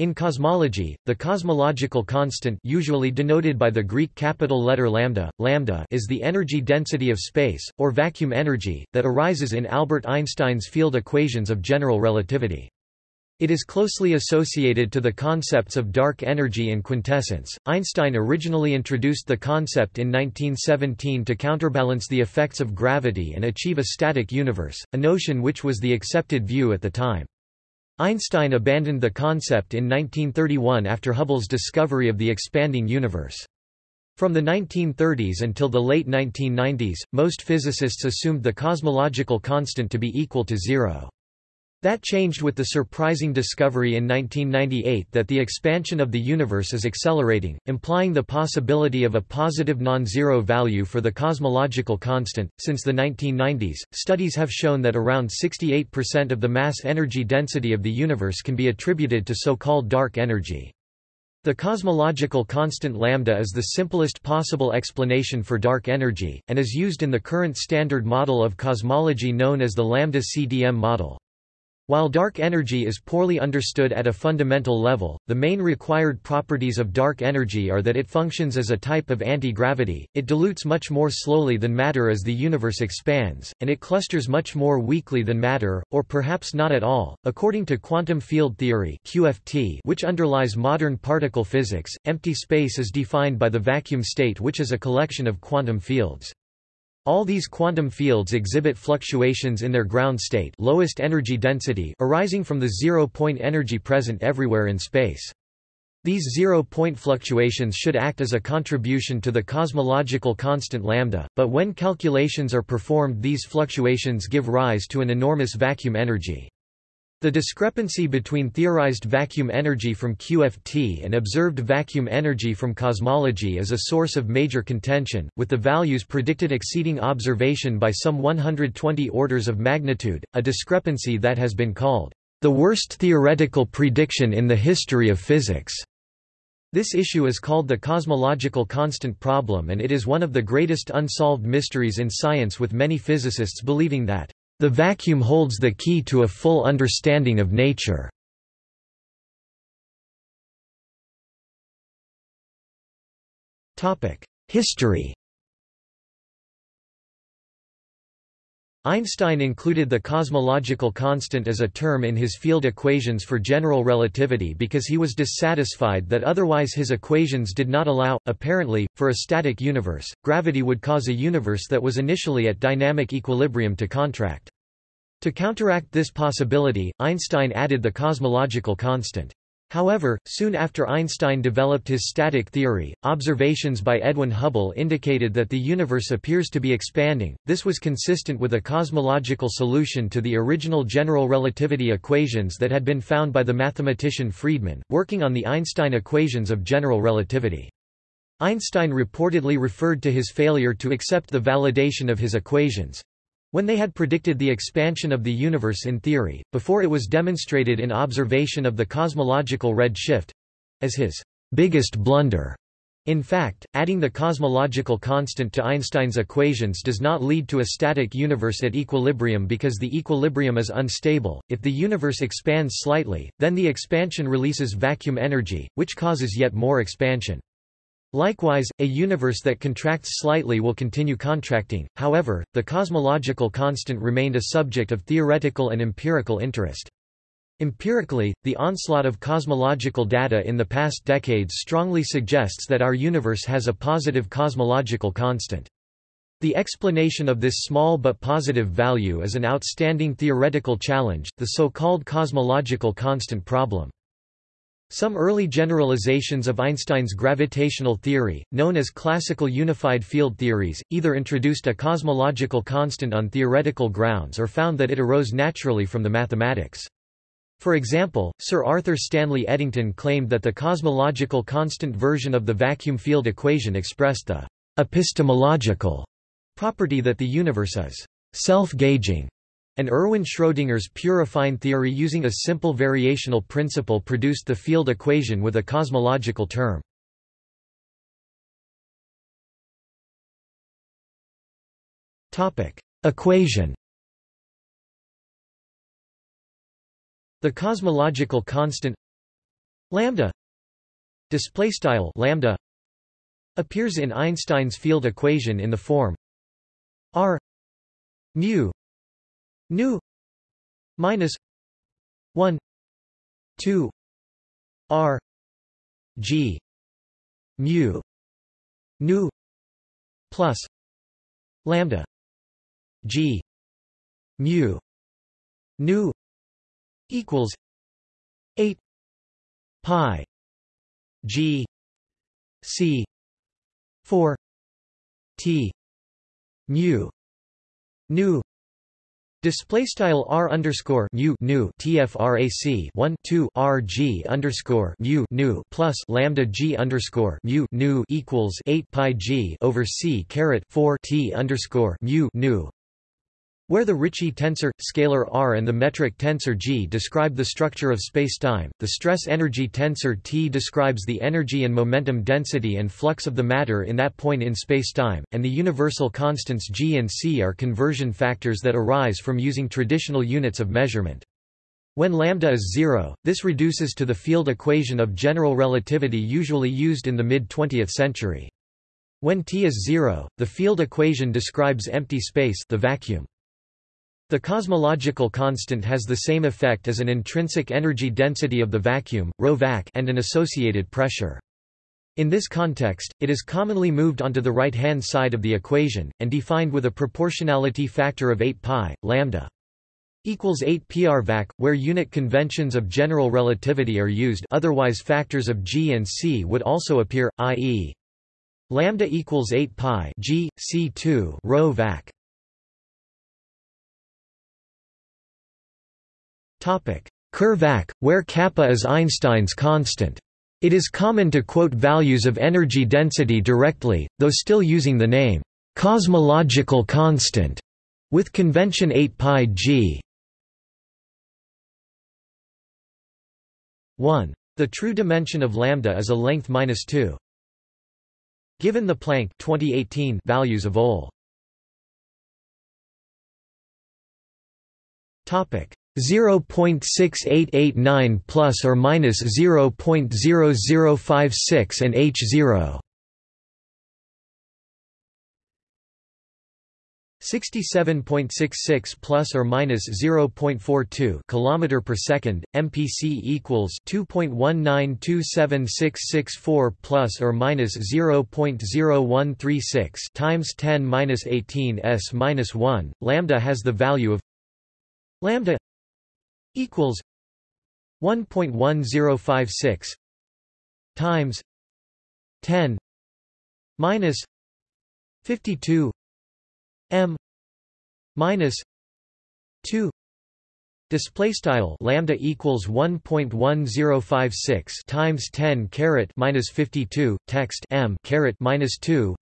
In cosmology, the cosmological constant usually denoted by the Greek capital letter lambda, lambda is the energy density of space, or vacuum energy, that arises in Albert Einstein's field equations of general relativity. It is closely associated to the concepts of dark energy and quintessence. Einstein originally introduced the concept in 1917 to counterbalance the effects of gravity and achieve a static universe, a notion which was the accepted view at the time. Einstein abandoned the concept in 1931 after Hubble's discovery of the expanding universe. From the 1930s until the late 1990s, most physicists assumed the cosmological constant to be equal to zero. That changed with the surprising discovery in 1998 that the expansion of the universe is accelerating, implying the possibility of a positive non-zero value for the cosmological constant. Since the 1990s, studies have shown that around 68% of the mass energy density of the universe can be attributed to so-called dark energy. The cosmological constant lambda is the simplest possible explanation for dark energy, and is used in the current standard model of cosmology known as the lambda-CDM model. While dark energy is poorly understood at a fundamental level, the main required properties of dark energy are that it functions as a type of anti-gravity, it dilutes much more slowly than matter as the universe expands, and it clusters much more weakly than matter, or perhaps not at all. According to quantum field theory (QFT), which underlies modern particle physics, empty space is defined by the vacuum state which is a collection of quantum fields. All these quantum fields exhibit fluctuations in their ground state lowest energy density arising from the zero-point energy present everywhere in space. These zero-point fluctuations should act as a contribution to the cosmological constant lambda, but when calculations are performed these fluctuations give rise to an enormous vacuum energy. The discrepancy between theorized vacuum energy from QFT and observed vacuum energy from cosmology is a source of major contention, with the values predicted exceeding observation by some 120 orders of magnitude, a discrepancy that has been called the worst theoretical prediction in the history of physics. This issue is called the cosmological constant problem and it is one of the greatest unsolved mysteries in science with many physicists believing that the vacuum holds the key to a full understanding of nature. History Einstein included the cosmological constant as a term in his field equations for general relativity because he was dissatisfied that otherwise his equations did not allow, apparently, for a static universe. Gravity would cause a universe that was initially at dynamic equilibrium to contract. To counteract this possibility, Einstein added the cosmological constant. However, soon after Einstein developed his static theory, observations by Edwin Hubble indicated that the universe appears to be expanding. This was consistent with a cosmological solution to the original general relativity equations that had been found by the mathematician Friedmann, working on the Einstein equations of general relativity. Einstein reportedly referred to his failure to accept the validation of his equations, when they had predicted the expansion of the universe in theory, before it was demonstrated in observation of the cosmological red shift—as his biggest blunder. In fact, adding the cosmological constant to Einstein's equations does not lead to a static universe at equilibrium because the equilibrium is unstable. If the universe expands slightly, then the expansion releases vacuum energy, which causes yet more expansion. Likewise, a universe that contracts slightly will continue contracting, however, the cosmological constant remained a subject of theoretical and empirical interest. Empirically, the onslaught of cosmological data in the past decades strongly suggests that our universe has a positive cosmological constant. The explanation of this small but positive value is an outstanding theoretical challenge, the so-called cosmological constant problem. Some early generalizations of Einstein's gravitational theory, known as classical unified field theories, either introduced a cosmological constant on theoretical grounds or found that it arose naturally from the mathematics. For example, Sir Arthur Stanley Eddington claimed that the cosmological constant version of the vacuum field equation expressed the epistemological property that the universe is self-gauging and Erwin Schrödinger's pure affine theory using a simple variational principle produced the field equation with a cosmological term. Equation The cosmological constant lambda display style lambda appears in Einstein's field equation in the form r mu nu minus 1 2 r g mu nu plus lambda g mu nu equals 8 pi g c 4 t mu nu Display style r underscore mu nu tfrac 1 2 r g underscore mu nu plus lambda g underscore mu nu equals 8 pi g over c caret 4 t underscore mu nu where the Ricci tensor, scalar R and the metric tensor G describe the structure of spacetime, the stress-energy tensor T describes the energy and momentum density and flux of the matter in that point in spacetime, and the universal constants G and C are conversion factors that arise from using traditional units of measurement. When lambda is zero, this reduces to the field equation of general relativity usually used in the mid-20th century. When T is zero, the field equation describes empty space the vacuum. The cosmological constant has the same effect as an intrinsic energy density of the vacuum ρvac, and an associated pressure. In this context, it is commonly moved onto the right-hand side of the equation, and defined with a proportionality factor of 8 pi, lambda equals 8 prvac, where unit conventions of general relativity are used otherwise factors of g and c would also appear, i.e. lambda equals 8 pi g, c2 rho vac. Curvac, where kappa is Einstein's constant. It is common to quote values of energy density directly, though still using the name cosmological constant, with convention 8 pi g. 1. The true dimension of lambda is a length minus 2. Given the Planck 2018 values of OL. Topic: 0.6889 plus or minus 0.0056 and H0 67.66 plus or minus 0.42 kilometer per second mpc equals 2.1927664 plus or minus 0.0136 times 10 minus 18 s minus 1 lambda has the value of lambda equals 1.1056 times 10 minus 52 m minus 2 Display style lambda equals 1.1056 times 10 caret minus 52 text m caret minus 2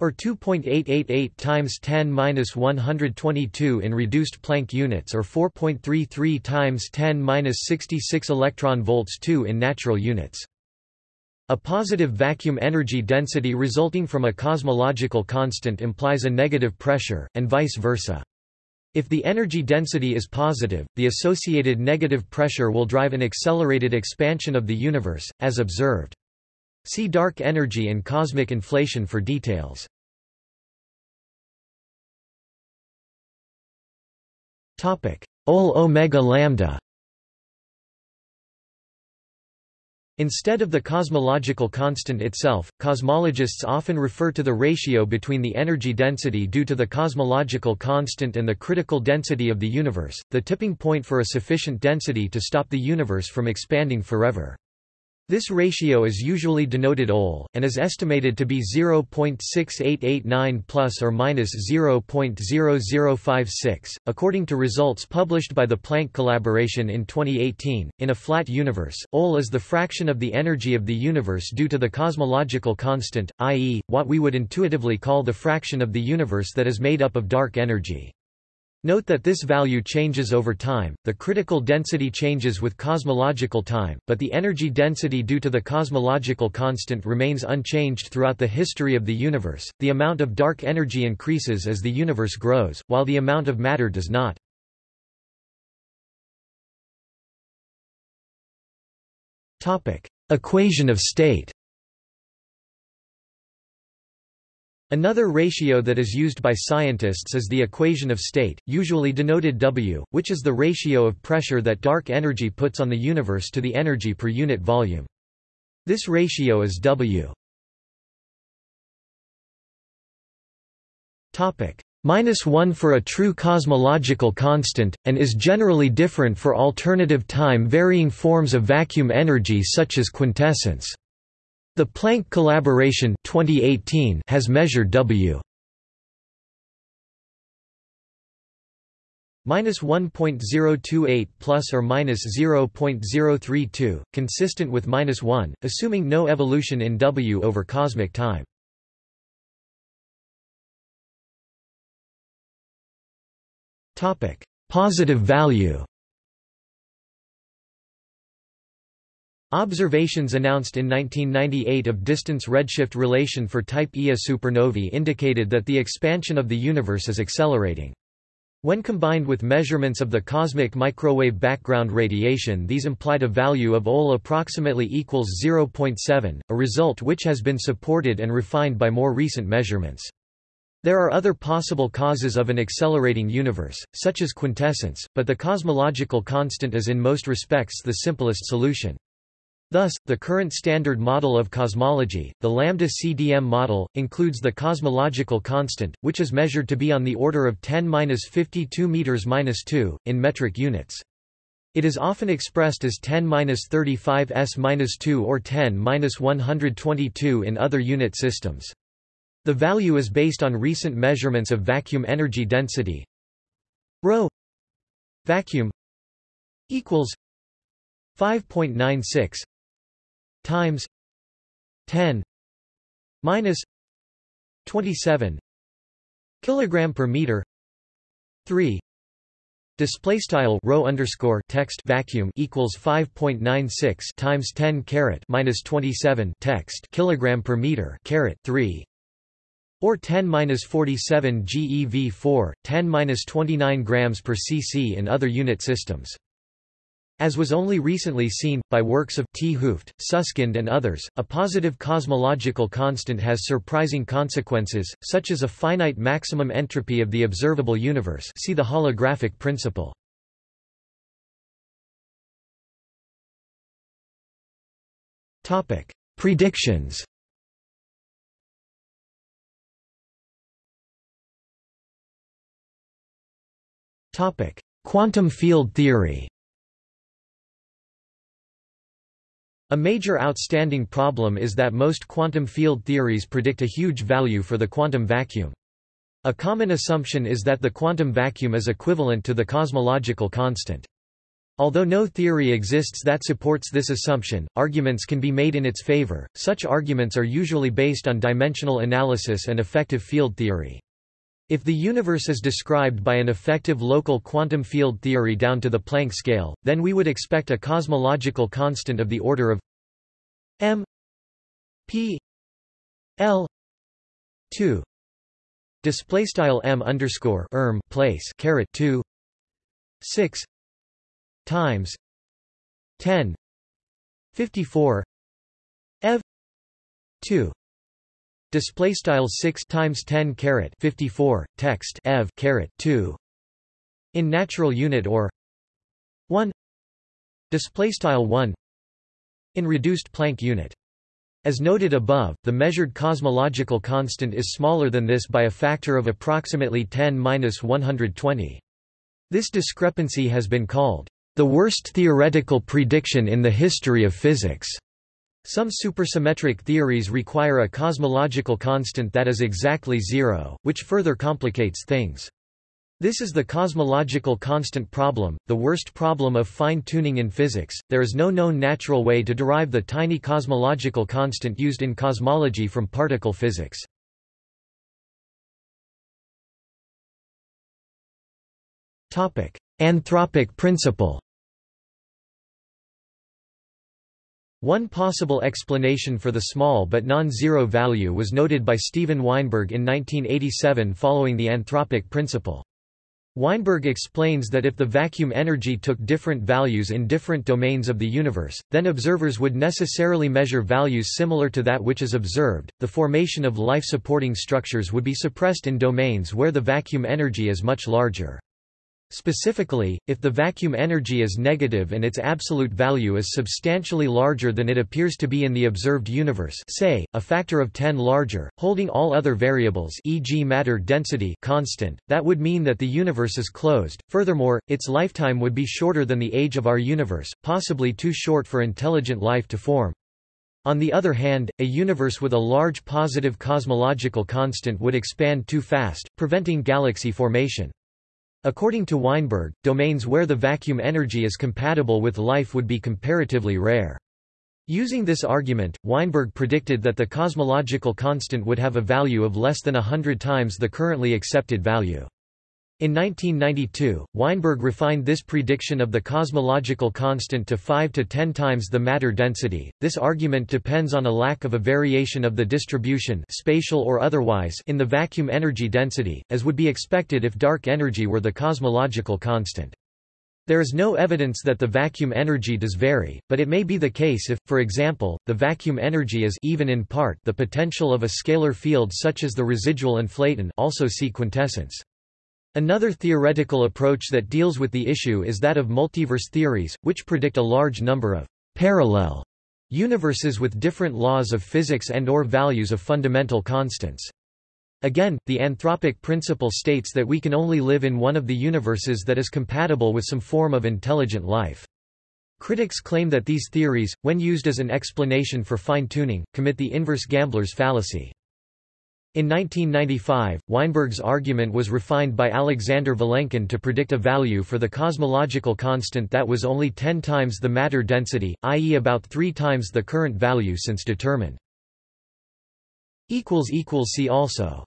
or 2.888 times 10 minus 122 in reduced Planck units or 4.33 times 10 minus 66 electron volts 2 in natural units. A positive vacuum energy density resulting from a cosmological constant implies a negative pressure, and vice versa. If the energy density is positive, the associated negative pressure will drive an accelerated expansion of the universe, as observed. See dark energy and cosmic inflation for details. Topic: OL omega lambda. Instead of the cosmological constant itself, cosmologists often refer to the ratio between the energy density due to the cosmological constant and the critical density of the universe, the tipping point for a sufficient density to stop the universe from expanding forever. This ratio is usually denoted OL, and is estimated to be 0.6889 plus or minus 0.0056, according to results published by the Planck collaboration in 2018. In a flat universe, OL is the fraction of the energy of the universe due to the cosmological constant, i.e., what we would intuitively call the fraction of the universe that is made up of dark energy. Note that this value changes over time, the critical density changes with cosmological time, but the energy density due to the cosmological constant remains unchanged throughout the history of the universe. The amount of dark energy increases as the universe grows, while the amount of matter does not. Topic: Equation of state. Another ratio that is used by scientists is the equation of state, usually denoted W, which is the ratio of pressure that dark energy puts on the universe to the energy per unit volume. This ratio is W. Minus 1 for a true cosmological constant, and is generally different for alternative time-varying forms of vacuum energy such as quintessence. The Planck collaboration 2018 has measured W minus 1.028 plus or minus 0.032, consistent with minus 1, assuming no evolution in W over cosmic time. Topic: Positive value. Observations announced in 1998 of distance redshift relation for type Ia supernovae indicated that the expansion of the universe is accelerating. When combined with measurements of the cosmic microwave background radiation these implied a value of OL approximately equals 0.7, a result which has been supported and refined by more recent measurements. There are other possible causes of an accelerating universe, such as quintessence, but the cosmological constant is in most respects the simplest solution. Thus, the current standard model of cosmology, the lambda-CDM model, includes the cosmological constant, which is measured to be on the order of 10-52 meters 2 in metric units. It is often expressed as 10-35 s-2 or 10-122 in other unit systems. The value is based on recent measurements of vacuum energy density. Rho vacuum equals 5.96 times 10 minus 27 kilogram per meter. 3 display style rho underscore text vacuum equals 5.96 times 10 caret minus 27 text kilogram per meter caret 3 or 10 minus 47 GeV4 10 minus 29 grams per cc in other unit systems as was only recently seen, by works of T. Hooft, Susskind and others, a positive cosmological constant has surprising consequences, such as a finite maximum entropy of the observable universe see the holographic principle. Predictions Quantum field theory A major outstanding problem is that most quantum field theories predict a huge value for the quantum vacuum. A common assumption is that the quantum vacuum is equivalent to the cosmological constant. Although no theory exists that supports this assumption, arguments can be made in its favor. Such arguments are usually based on dimensional analysis and effective field theory. If the universe is described by an effective local quantum field theory down to the Planck scale, then we would expect a cosmological constant of the order of m p l 2 display style m underscore erm place caret 2 6 times 10 54 ev 2 Display style 6 times 10 caret 54 text ev caret 2 in natural unit or 1 display style 1 in reduced Planck unit. As noted above, the measured cosmological constant is smaller than this by a factor of approximately 10-120. This discrepancy has been called the worst theoretical prediction in the history of physics. Some supersymmetric theories require a cosmological constant that is exactly zero, which further complicates things. This is the cosmological constant problem, the worst problem of fine-tuning in physics. There is no known natural way to derive the tiny cosmological constant used in cosmology from particle physics. Topic: Anthropic principle. One possible explanation for the small but non-zero value was noted by Steven Weinberg in 1987 following the anthropic principle. Weinberg explains that if the vacuum energy took different values in different domains of the universe, then observers would necessarily measure values similar to that which is observed. The formation of life-supporting structures would be suppressed in domains where the vacuum energy is much larger. Specifically, if the vacuum energy is negative and its absolute value is substantially larger than it appears to be in the observed universe say, a factor of 10 larger, holding all other variables e.g. matter density constant, that would mean that the universe is closed. Furthermore, its lifetime would be shorter than the age of our universe, possibly too short for intelligent life to form. On the other hand, a universe with a large positive cosmological constant would expand too fast, preventing galaxy formation. According to Weinberg, domains where the vacuum energy is compatible with life would be comparatively rare. Using this argument, Weinberg predicted that the cosmological constant would have a value of less than a hundred times the currently accepted value. In 1992, Weinberg refined this prediction of the cosmological constant to 5 to 10 times the matter density. This argument depends on a lack of a variation of the distribution, spatial or otherwise, in the vacuum energy density, as would be expected if dark energy were the cosmological constant. There is no evidence that the vacuum energy does vary, but it may be the case if, for example, the vacuum energy is even in part the potential of a scalar field such as the residual inflaton also see quintessence. Another theoretical approach that deals with the issue is that of multiverse theories, which predict a large number of parallel universes with different laws of physics and or values of fundamental constants. Again, the anthropic principle states that we can only live in one of the universes that is compatible with some form of intelligent life. Critics claim that these theories, when used as an explanation for fine-tuning, commit the inverse gambler's fallacy. In 1995, Weinberg's argument was refined by Alexander Vilenkin to predict a value for the cosmological constant that was only 10 times the matter density, i.e. about 3 times the current value since determined. See also